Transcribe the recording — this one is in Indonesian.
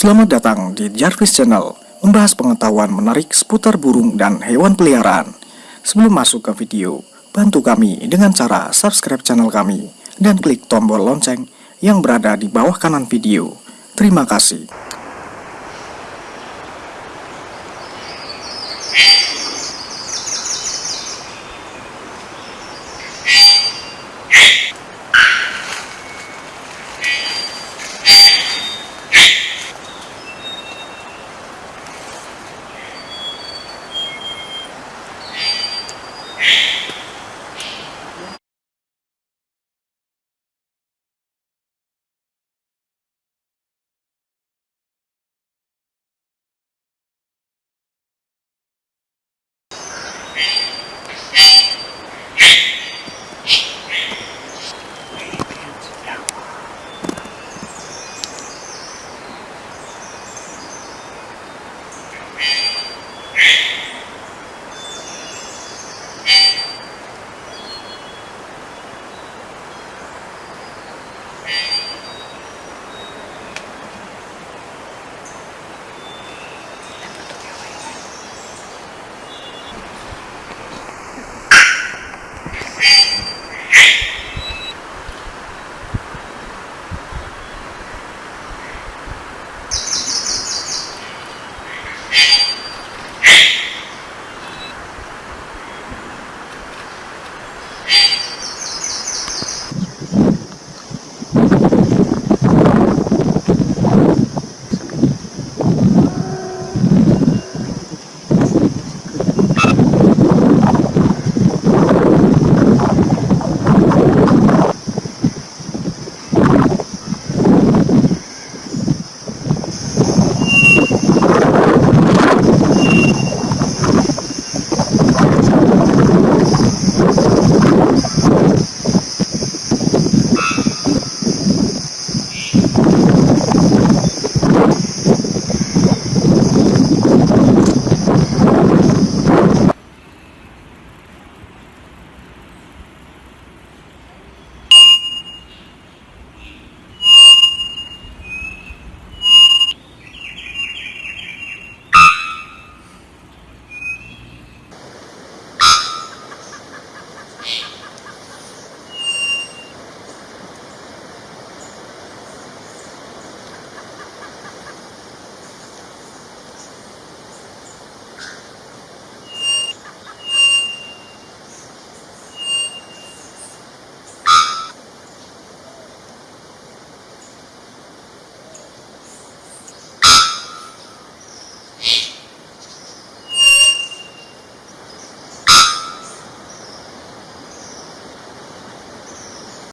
Selamat datang di Jarvis Channel, membahas pengetahuan menarik seputar burung dan hewan peliharaan. Sebelum masuk ke video, bantu kami dengan cara subscribe channel kami dan klik tombol lonceng yang berada di bawah kanan video. Terima kasih.